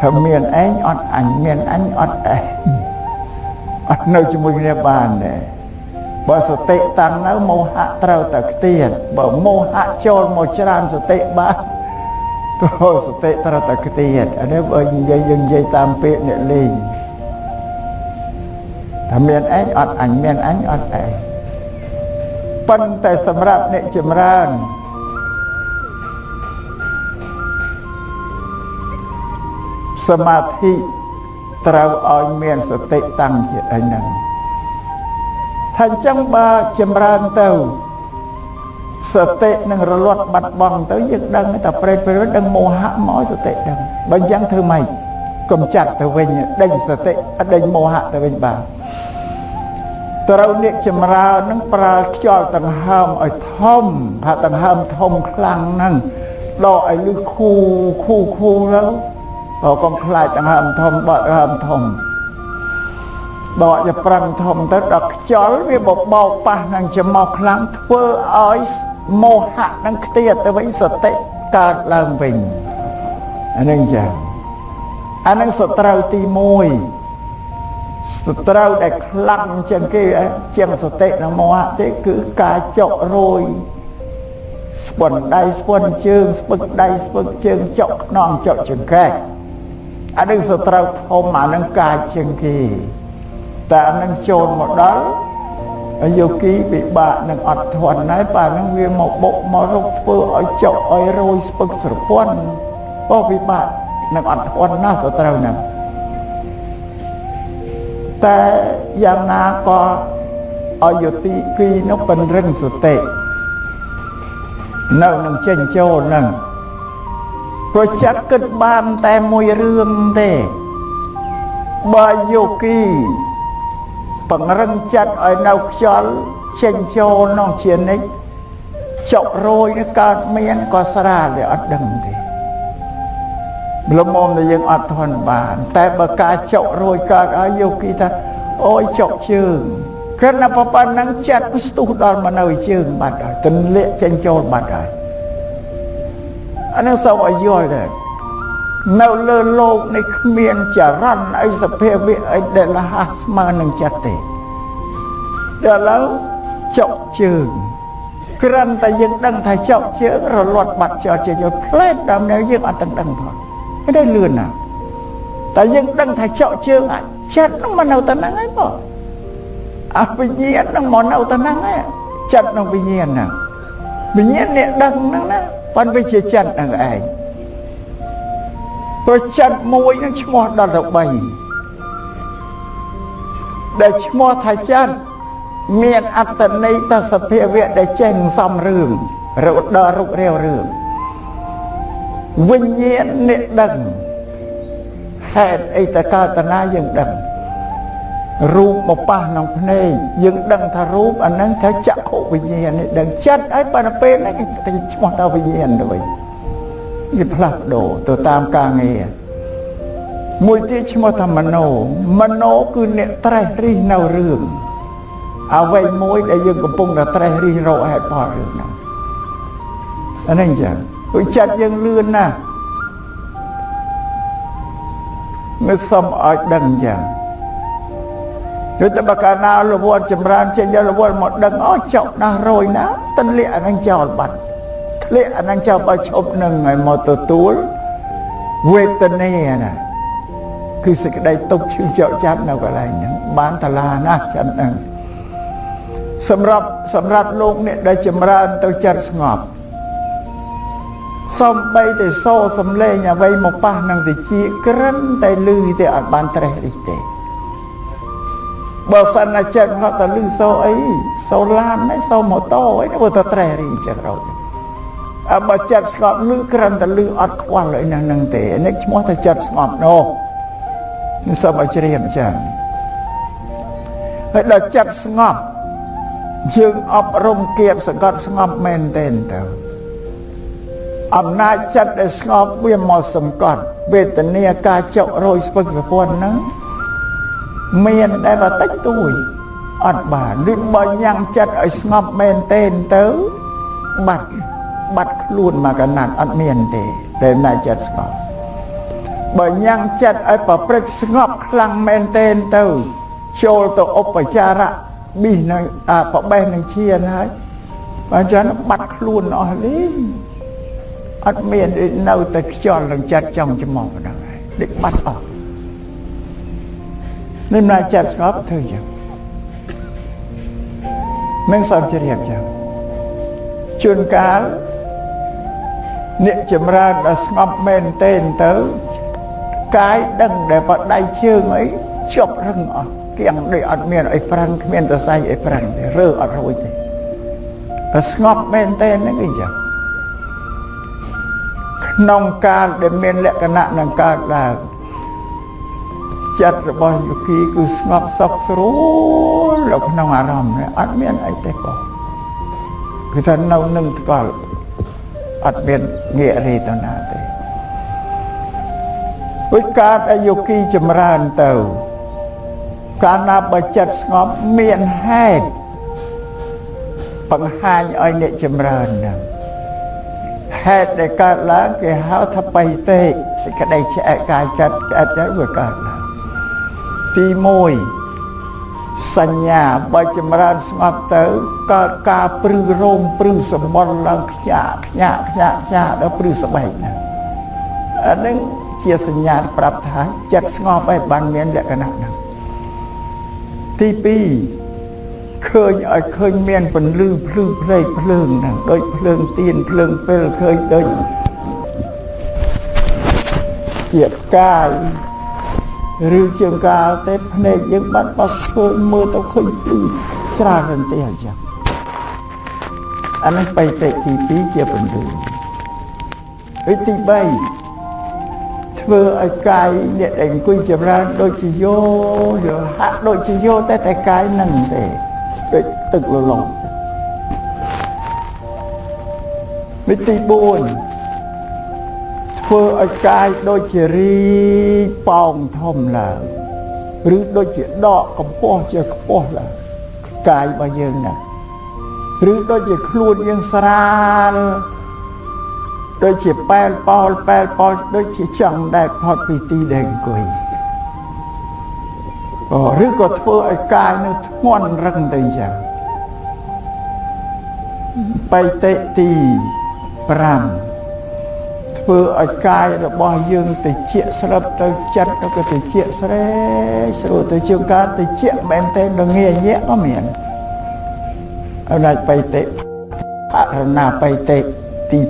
[SPEAKER 1] ថាមានឯងអត់អញមានអញអត់ឯងអត់ នៅជាមួយគ្នាបានដែរបើសតិតាំងនៅមោហៈត្រូវតែខ្ទៀតបើមោហៈចូលមកច្រើនសតិបានទៅសតិត្រូវតែខ្ទៀតអានេះបើនិយាយយើងនិយាយតាមពាក្យអ្នកលេងថាមានឯងអត់អញមានអញអត់ឯងប៉ុន្តែសម្រាប់អ្នកចម្រើនសមាធិ ត្រូវឲ្យមានសតិតាំងជាអីហ្នឹងថាអញ្ចឹងបើចម្រើនទៅសតិនឹងរលត់បាត់បង់ទៅយើងដឹងតែប្រេតប្រេតដឹងមោហៈមកសតិដឹងបើអញ្ចឹងធ្វើម៉េចកុំចាត់ទៅវិញដេញសតិដេញមោហៈទៅវិញបាទត្រូវអ្នកចម្រើននឹងប្រើខ្យល់ដង្ហើមឲ្យធំថាដង្ហើមធំខ្លាំងហ្នឹងដកឲ្យលឺខូខូខូទៅ បើកុំខ្លាចដង្ហើមធំដកដង្ហើមធំដកទៅប្រឹងធំទៅដល់ខ្យល់វាបបោកប៉ះនឹងច្រមុះខ្លាំងធ្វើឲ្យមោហៈនឹងខ្ទាតទៅវិញសតិកើតឡើងវិញអានឹងចាអានឹងសត្រូវទី1សត្រូវដែលខ្លាំងជាងគេជាងសតិនិងមោហៈទេគឺការចុករយស្ពន់ដៃស្ពន់ជើងស្ពឹកដៃស្ពឹកជើងចុកខ្នងចុកចង្កេះ អានឹងសត្រូវធំអានឹងកាចជាងគេតែអានឹងចូលមកដល់យោគីពិបាកនឹងអត់ធន់ហើយប៉ានឹងវាមកបុកមករកធ្វើឲ្យចុកឲ្យរយស្ពឹកស្រពន់បោះពិបាកនឹងអត់ធន់ណាស់សត្រូវណាស់តែយ៉ាងណាក៏ឲ្យយុតិពីរនោះពង្រឹងសតិនៅនឹងចេញចូលនឹង ព្រោះចិត្តគិតបានតែមួយរឿងទេបើយោគីពង្រឹងចិត្តឲ្យនៅខ្យល់ចេញចូលក្នុងជានិច្ចចុករយនេះកើតមានក៏ស្រាលវាអត់ដឹងទេលំមតែយើងអត់ធន់បាន តែបើការចុករយកើតឲ្យយោគីថាអូយចុកជើងគ្រាន់តែប៉ុណ្ណឹងចិត្តស្ទុះដល់មកនៅជើងបាត់ហើយទន្លាក់ចេញចូលបាត់ហើយ អានឹងសូមឲ្យយល់ដែរនៅលើលោកនេះគ្មានចរន្តអីសភាវៈអីដែលលះស្មើនឹងចិត្តទេដល់ឡើយចុកជើងគ្រាន់តែយើងដឹងថាចុកជើងរលត់បាត់ចោលចេញយកផ្លែតដល់នៅយើងអត់ដឹងដឹងផងមិនได้លឿនណាតែយើងដឹងថាចុកជើងអាចចិត្តនឹងមកនៅតែហ្នឹងហើយបងអវិញ្ញាណនឹងមកនៅតែហ្នឹងហើយចិត្តនឹងវិញ្ញាណហ្នឹងវិញ្ញាណអ្នកដឹងហ្នឹងណា ប៉ុន្តែវាជាចិត្តហ្នឹងឯងព្រោះចិត្តមួយនឹងឈ្មោះដល់ទៅ3ដែលឈ្មោះថាចិត្តមានអត្តន័យទៅសភាវៈដែលចេញសំរឿងរត់ដល់រុករាវរឿងវិញ្ញាណអ្នកដឹងហេតុអីតកតនាយើងដឹង រូបមកប៉ះក្នុងភ្នែកយើងដឹងថារូបអានឹងថាចក្ខុវិញ្ញាណនេះដឹងចិត្តហើយប៉ុន្តែពេលនេះគេឈ្មោះថាវិញ្ញាណទៅវិញវាផ្លាស់ប្ដូរទៅតាមការងារមួយទៀតឈ្មោះថាមโนមโนគឺអ្នកត្រេះរិះនៅរឿងអ្វីមួយដែលយើងកំពុងតែត្រេះរិះរកហេតុផលរឿងហ្នឹងអានេះអញ្ចឹងព្រោះចិត្តយើងលឿនណាស់នៅសុំឲ្យដឹងអញ្ចឹង ដូចតែបកាណារវល់ចម្រើនចេញយករវល់មកដឹងអូចុកណាស់រយណាទន្លាក់អានឹងចោលបាត់ធ្លាក់អានឹងចោលបើឈប់នឹងឲ្យមកទទួលវេទនាណាគឺសេចក្តីទុកឈឺចោកចាប់នៅកន្លែងហ្នឹងបានតឡាណាស់ចិត្តហ្នឹងសម្រាប់សម្រាប់លោកអ្នកដែលចម្រើនទៅចិត្តស្ងប់សំបីតែសោសំលេងអ្វីមកប៉ះនឹងវិជាក្រិនតែលឺទេអត់បានត្រេះរិះទេ បើសិនណាចិត្តហត់តែលឺសោអីសោឡានហ្នឹងសោម៉ូតូអីទៅតែត្រេះរិះចិត្តរត់អើបើចិត្តស្ងប់លឺក្រិនតែលឺអត់ខ្វល់អីហ្នឹងហ្នឹងទេនេះឈ្មោះថាចិត្តស្ងប់នោះនេះសូមឲ្យជ្រាបចឹងហើយដល់ចិត្តស្ងប់យើងអប់រំគៀបសង្កត់ស្ងប់មែនទេទៅអំណាចចិត្តដែលស្ងប់វាមកសង្កត់វេទនាការចុករយស្ពឹកសពន់ហ្នឹង មានតែបន្តិចតួយអត់បានឬបើញ៉ាំងចិត្តឲ្យស្ងប់មែនទេទៅបាត់បាត់ខ្លួនមកកណាត់អត់មានទេដែលណាចិត្តស្ងប់បើញ៉ាំងចិត្តឲ្យប្រព្រឹត្តស្ងប់ខ្លាំងមែនទេទៅចូលទៅឧបចារៈប៊ីនឹងអាប្របេះនឹងឈានហើយបើចឹងបាត់ខ្លួនអស់លីងអត់មាននៅតែខ្យល់នឹងចិត្តចង់ច្មោះប៉ុណ្ណឹងហើយដូចបាត់អស់ នឹងណាចិត្តស្ងប់ធ្វើចឹងមិនសំជ្រាបចឹងជួនកាលអ្នកចម្រើនដល់ស្ងប់មែនទេទៅកាយដឹងដែលបដៃជើងអីជប់រឹងអស់គៀងដូចអត់មានអីប្រាំងគ្មានតសៃអីប្រាំងទេរើអត់រួចទេតែស្ងប់មែនទេហ្នឹងអីចឹងក្នុងកាលដែលមានលក្ខណៈនឹងកើតឡើង ចិត្តរបស់យោគីគឺស្ងប់សុខស្រួលនៅក្នុងអារម្មណ៍នេះអត់មានអីទេបងគឺថានៅនឹងថ្កល់អត់មានងាករីទៅណាទេវិការដែលយោគីចម្រើនទៅកាលណាបើចិត្តស្ងប់មានហេតុបង្ហាញឲ្យអ្នកចម្រើនហ្នឹងហេតុដែលកើតឡើងគេហៅថាបៃតេសេចក្តីឆ្អែតកាយចិត្តឆ្អែតទៅវាកើតឡើង ទី1សញ្ញាបើចម្រើនស្ងប់ទៅកើតការព្រឺរោមព្រឺសម្បល់ឡើងខ្ញាក់ខ្ញាក់ខ្ញាក់ខ្ញាក់ដល់ព្រឺស្បែកណាអានឹងជាសញ្ញាប្រាប់ថាចិត្តស្ងប់ឯងបានមានលក្ខណៈហ្នឹងទី2ឃើញឲ្យឃើញមានពន្លឺភ្លឺផ្លេកភ្លើងហ្នឹងដូចភ្លើងទៀនភ្លើងពេលឃើញដូចជាផ្កាយ ឬជាងកាលទេភ្នែកយើងបាត់បោះឃើញមើលទៅឃើញភ្លឺច្រើនរន្ទះអញ្ចឹងអានេះបៃតិទី2ជាពន្លឺហើយទី3ធ្វើឲ្យកាយអ្នកដែលអង្គុយចម្រើនដូចជាយោយោហាក់ដូចជាយោតែតែកាយនឹងទេដូចទឹកលលងវិធី4 ធ្វើឲ្យកាយដូចជារីកប៉ោងធំឡើងឬដូចជាដកកម្ពស់ជាខ្ពស់ឡើងកាយរបស់យើងណាឬដូចជាខ្លួនយើងស្រាលដូចជាប៉ែលប៉ោលប៉ែលប៉ោលដូចជាចង់ដែលផុតពីទីដែលអង្គុយអូឬក៏ធ្វើឲ្យកាយនៅធ្ងន់រឹងទៅអញ្ចឹងបៃតិទី5 ធ្វើឲ្យកាយរបស់យើងតិចស្រាប់ទៅចិត្តទៅក៏តិចស្រេកស្រួលទៅជាងការតិចមែនទេដល់ងាយញាក់ក៏មានអរណាច់បៃតិអរណាបៃតិទី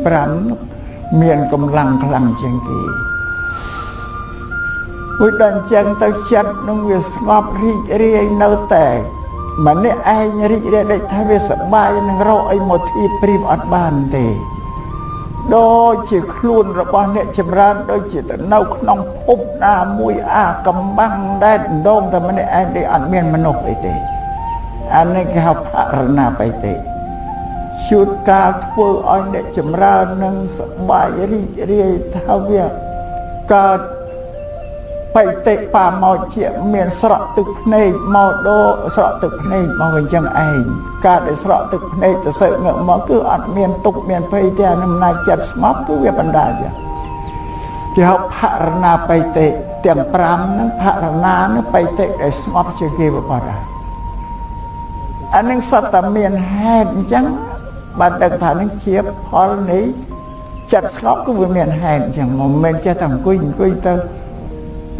[SPEAKER 1] 5មានកម្លាំងខ្លាំងជាងគេមួយដល់អញ្ចឹងទៅចិត្តនឹងវាស្ងប់រីករាយនៅតែម្នាក់ឯងរីករាយដូចថាវាសប្បាយនឹងរកអីមកធៀបប្រៀបអត់បានទេ ដូចជាខ្លួនរបស់អ្នកចម្រើនដូចជាទៅនៅក្នុងភពណាមួយអាកំបាំងដែលដងតែម្នាក់ឯងទេអត់មានមនុស្សអីទេអានេះគេហៅបរណាបៃតិជួនកាលធ្វើឲ្យអ្នកចម្រើននឹងសបាយរីករាយថាវាកើត បៃតិបាមកជាមានស្រក់ទឹកភ្នែកមកដោស្រក់ទឹកភ្នែកមកវិញចឹងឯងការដែលស្រក់ទឹកភ្នែកទៅសើងឹកមកគឺអត់មានទុកមានភ័យទេអានឹងណាចិត្តស្ងប់គឺវាបណ្ដាលចឹងគេហៅភរណាបៃតិទាំង5ហ្នឹងភរណានឹងបៃតិដែលស្ងប់ជាងគេបបរអានឹងសត្វតែមានហេតុអញ្ចឹងបានដឹងថានឹងជាផលនៃចិត្តស្ងប់គឺវាមានហេតុអញ្ចឹងមិនមែនចេះតែអង្គុយអង្គុយទៅ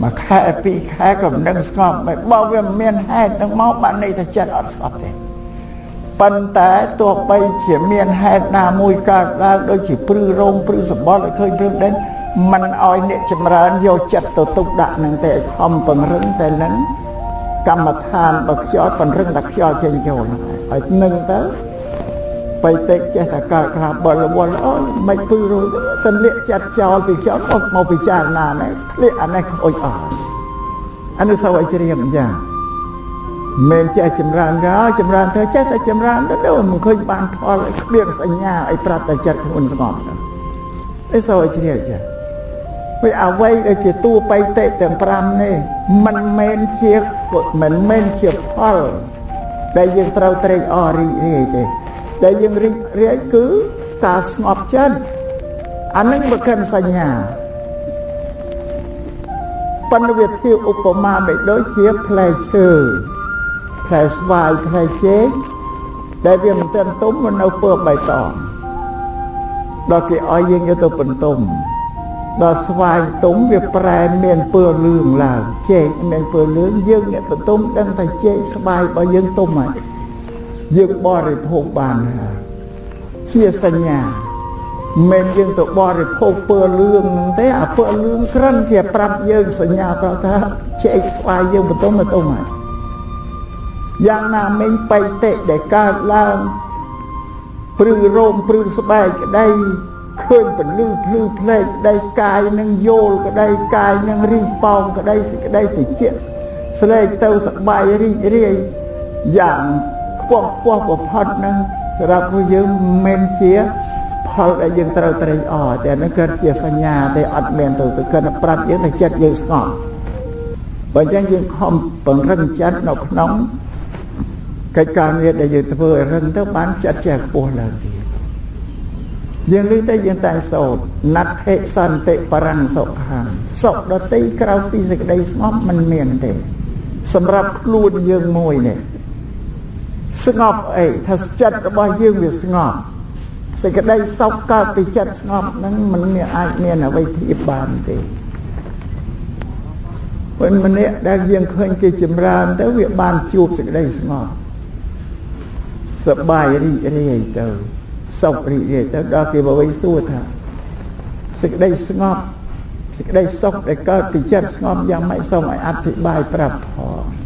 [SPEAKER 1] មួយខែពីរខែក៏មិនដឹងស្ងប់មិនបើវាមិនមានហេតុនឹងមកបានន័យថាចិត្តអត់ស្ងប់ទេប៉ុន្តែទោះបីជាមានហេតុណាមួយកើតឡើងដូចជាព្រឺរោងព្រឺសម្បត្តិឲ្យឃើញរឿងដែរมันឲ្យអ្នកចម្រើនយកចិត្តទៅទុកដាក់នឹងតែខំពង្រឹងតែនឹងកម្មដ្ឋានបើខ្យល់ពង្រឹងតែខ្យល់ចេញចូលហើយនឹងទៅ បៃតិចេះតែកើតខ្លាបលវល់អូមិនពឺរួចទៅលាកចិត្តចោលពីចោលអត់មកពិចារណានេះធ្លាក់អានេះខូចអស់អានេះសវជ្រាមយ៉ាងមិនចេះចម្រើនក៏ចម្រើនទៅចេះតែចម្រើនទៅដូចមិនឃើញបានផលគ្មានសញ្ញាអីប្រាប់តែចិត្តខ្លួនស្ងប់ទៅអីសវជ្រាមចាវាអ្វីដែលជាតួបៃតិទាំង5នេះមិនមែនជាមិនមែនជាផលដែលយើងត្រូវត្រេកអររីករាយទេ ដែលយើងរីករាយគឺការស្ងប់ចិត្តអានឹងបើកិនសញ្ញាប៉ុន្តែវាធៀបឧបមាមិនដូចជាផ្លែឈើផ្លែស្វាយផ្លែចេកដែលវាមិនទាន់ទុំមកនៅពើបៃតងដល់គេឲ្យយើងយកទៅបន្ទុំដល់ស្វាយទុំវាប្រែមានពើលឿងឡើងចេកមានពើលឿងយើងអ្នកបន្ទុំដឹងតែចេកស្វាយរបស់យើងទុំហើយ យើងបរិភោគបានហើយជាសញ្ញាមិនយើងទៅបរិភោគពើលឿងទេអាពើលឿងក្រិនគេប្រាប់យើងសញ្ញាប្រាប់ថាជែកស្វាយយើងបន្ទុំបន្ទុំហើយយ៉ាងណាមិញបៃតិដែលកើតឡើងព្រឺរោមព្រឺស្បែកក្តីឃើញពលឺភ្លឺភ្នែកក្តីកាយនឹងយល់ក្តីកាយនឹងរីប៉ោងក្តីសេចក្តីតិចស្លេកទៅសបាយរីករាយយ៉ាងខ្ពស់ខ្ពស់បំផុតនឹងសម្រាប់ពួកយើងមិនមែនជាផលដែលយើងត្រូវត្រេកអរតែនឹងកើតជាសញ្ញាទេអត់មានទៅទៅគាត់ប្រាប់យើងថាចិត្តយើងស្ងប់បើអញ្ចឹងយើងខំពង្រឹងចិត្តនៅក្នុងកិច្ចការងារដែលយើងធ្វើឲ្យរឹងទៅបានចិត្តចេះខ្ពស់ឡើងទៀតយើងលើតែយើងតែសោតណដ្ឋិសន្តិបរੰសុខាសុខដតីក្រៅពីសេចក្តីស្ងប់មិនមានទេសម្រាប់ខ្លួនយើងមួយនេះ ស្ងប់អីថាចិត្តរបស់យើងវាស្ងប់សេចក្តីសុខកើតពីចិត្តស្ងប់ហ្នឹងมันមានអាចមានអ្វីធៀបបានទេពេលម្នាក់ដែលយើងឃើញគេចម្រើនទៅវាបានជួបសេចក្តីស្ងប់សបាយរីករាយទៅសុខរីករាយទៅដល់គេបវិសួរថាសេចក្តីស្ងប់សេចក្តីសុខដែលកើតពីចិត្តស្ងប់យ៉ាងម៉េចសូមឲ្យអធិប្បាយប្រាប់ផង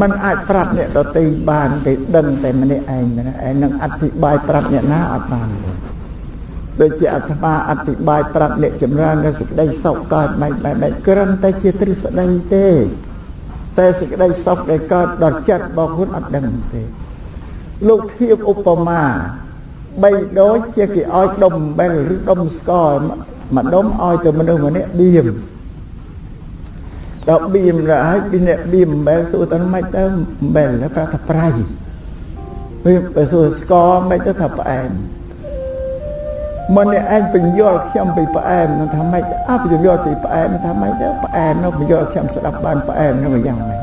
[SPEAKER 1] มันអាចប្រាប់អ្នកដទៃបានគេដឹងតែម្នាក់ឯងណាឯនឹងអធិប្បាយប្រាប់អ្នកណាអត់បានទេដូចជាអាត្មាអធិប្បាយប្រាប់អ្នកចម្រើននៅសេចក្តីសុខកើតមិនបែបបែបគ្រាន់តែជាទ្រឹស្ដីទេតែសេចក្តីសុខដែលកើតដល់ចិត្តរបស់ខ្លួនអត់ដឹងទេលោកធៀបឧបមាបីដូចជាគេឲ្យដុំអំបិលឬដុំស្ករមួយដុំឲ្យទៅមនុស្សម្នាក់បៀម ដល់បៀមដល់ឲ្យពីអ្នកបៀមអំបិលសួរទៅមិនទៅអំបិលប្រាប់ថាប្រៃពេលបើសួរស្ករមិនទៅថាផ្អែមមិនឯងបញ្យល់ខ្ញុំពីផ្អែមនឹងថាម៉េចអើបញ្យល់ពីផ្អែមថាម៉េចទៅផ្អែមនោះបញ្យល់ខ្ញុំស្ដាប់បានផ្អែមនោះយ៉ាងម៉េច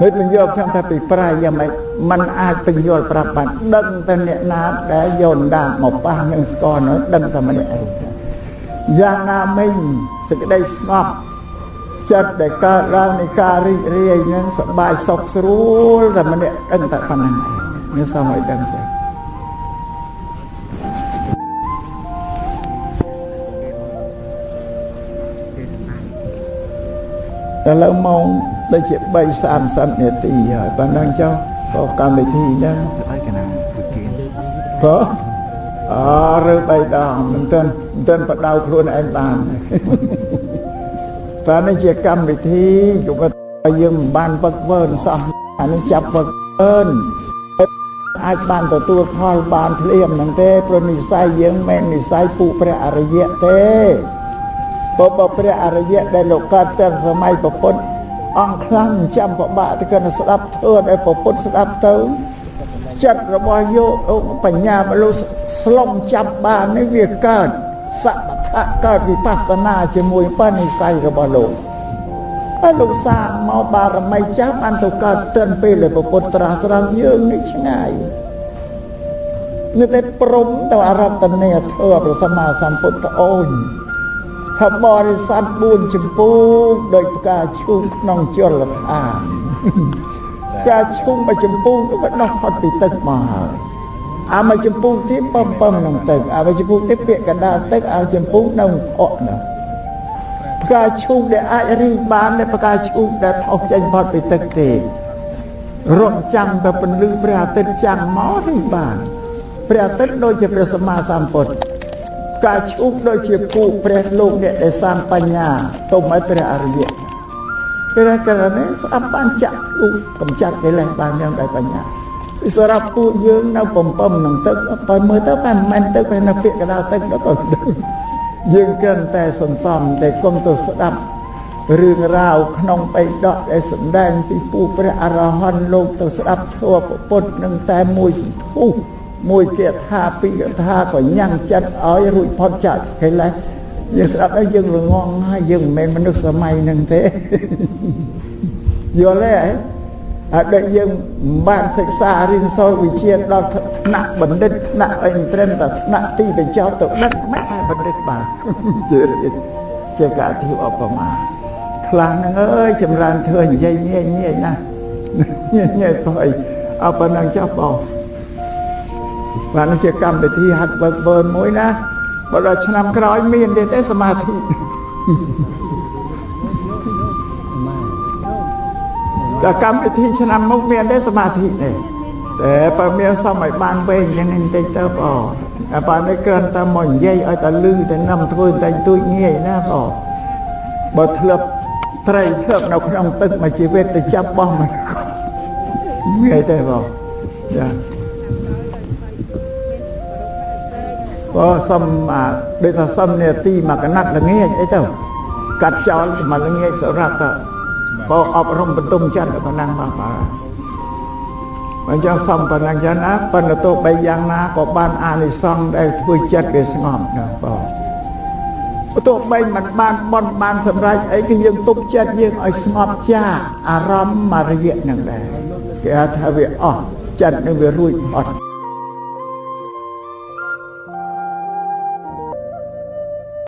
[SPEAKER 1] ហើយបញ្យល់ខ្ញុំថាពីប្រៃយ៉ាងម៉េចมันអាចបញ្យល់ប្រាប់បានដឹងតែអ្នកណាដែលយោនដាមកប៉ះនឹងស្គរនោះដឹងតែម្នាក់ឯងយ៉ាងណាមិញសេចក្តីស្ងប់ ចិត្តដែលកើតឡើងនៃការរីករាយនឹងសบายសុខស្រួលតែម្នាក់ដឹងតែប៉ុណ្ណឹងឯងនេះសូមឲ្យដឹងចេះឥឡូវម៉ោងដូចជា3 30នាទីហើយប៉ុណ្ណឹងចុះក៏កម្មវិធីហ្នឹងហើយកណាគឺគេក៏អរើបីដងមិនទាន់មិនទាន់បដៅខ្លួនឯងបាន តែនេះជាកម្មវិធីយុវជនយើងមិនបានវឹកវើសោះអានេះចាប់វឹកវើអាចបានទទួលផលបានភ្លាមហ្នឹងទេព្រោះនិស័យយើងមិននិស័យពុព្រះអរិយៈទេបបព្រះអរិយៈដែលលោកកើតទាំងសម័យពុទ្ធអង្គខ្លាំងចាំពិបាកទៅគាត់ស្ដាប់ធ្វើឲ្យពុទ្ធស្ដាប់ទៅចិត្តរបស់យោបញ្ញាមនុស្សស្លុំចាប់បាននេះវាកើតសមថៈ កើតវិបស្សនាជាមួយបនិស័យរបស់លោកហើយលោកសាកមកបារមីចាស់បានទៅកើតទិនពេលដែលពុទ្ធត្រាស់ស្រាប់យើងនេះឆ្ងាយនៅតែព្រមទៅអរតនេធ្វើព្រះសម្មាសម្ពុទ្ធអូនថាបរិស័ទ4ចម្ពោះដោយផ្កាឈូកក្នុងជលឋានផ្កាឈូកមួយចម្ពោះនោះក៏ដោះផុតពីទឹកមកហើយ អាមួយចម្ពោះទៀតបំបំក្នុងទឹកអាមួយចម្ពោះទៀតពាក់កណ្ដាលទឹកអាចម្ពោះនៅអកនោះផ្កាឈូកដែលអាចរីកបានតែផ្កាឈូកដែលផុសចេញផុតពីទឹកទេរំចាំតែពន្លឺព្រះអាទិត្យចាំងមករីកបានព្រះអាទិត្យដូចជាព្រះសម្មាសម្ពុទ្ធការឈូកដូចជាពូព្រះលោកអ្នកដែលសាងបញ្ញាទុំឲ្យព្រះអរិយៈព្រះករណីស្អប់បានចាក់ទូកំចាត់កិលេសបានយ៉ាងដោយបញ្ញា ពីសម្រាប់ពួកយើងនៅបំពំនឹងទឹកបើមើលទៅតែមិនមែនទឹកតែនៅពាក្យកដៅទឹកដល់ក៏យើងគិតតែសន្សំតែគុំទៅស្ដាប់រឿងរ៉ាវក្នុងបៃដកដែលសម្ដែងពីពូព្រះអរហន្តលោកទៅស្ដាប់ធម៌ពុទ្ធនឹងតែមួយសន្ធុមួយគាថាពីរគាថាក៏ញ៉ាំងចិត្តឲ្យរួចផុតចាកកិលេសយើងស្ដាប់ហើយយើងល្ងងហើយយើងមិនមែនមនុស្សសម័យហ្នឹងទេយល់ទេអត់ ដែលយើងបានសិក្សារៀនសូត្រវិជ្ជាដល់ថ្នាក់បណ្ឌិតថ្នាក់អីត្រឹមតែថ្នាក់ទីបញ្ចប់ទៅដឹងមិនតែបណ្ឌិតបានជាការធៀបឧបមាខ្លាំងហ្នឹងអើយចម្រើនធ្វើនិយាយងាយងាយណាស់ងាយទៅអីអបប៉ុណ្ណឹងចុះបងបានជាកម្មវិធីហាត់បើកបឺនមួយណាបើដល់ឆ្នាំក្រោយមានទេទេសមាធិ កម្មវិធីឆ្នាំមុខមានទេសមាធិទេតែបើមានសមឲ្យបានវែងយ៉ាងនេះបន្តិចទៅបងតែបើនេះគ្រាន់តែមកនិយាយឲ្យតែលឺតែនាំធ្វើតែទួចងាយណាបងបើធ្លាប់ត្រីធ្លាប់នៅក្នុងទឹកមួយជីវិតទៅចាប់បោះមិនងាយទេបងចាក៏សុំអាដូចថាសុំនាទីមកកណាត់ល្ងាចអីទៅកាត់ចោលមកល្ងាចសម្រាប់ទៅ បើអប់រំបន្ទុំចិត្តប៉ុណ្ណឹងមកបាទបើចង់សុំប៉ុណ្ណឹងចឹងណាប៉ុន្តែទោះបីយ៉ាងណាក៏បានអានិសង្សដែលធ្វើចិត្តវាស្ងប់ណាបងទោះបីមិនបានបន់បានសម្រេចអីគឺយើងទប់ចិត្តយើងឲ្យស្ងប់ចាអារម្មណ៍មករយៈនឹងដែរគេថាវាអស់ចិត្តនឹងវារួចអត់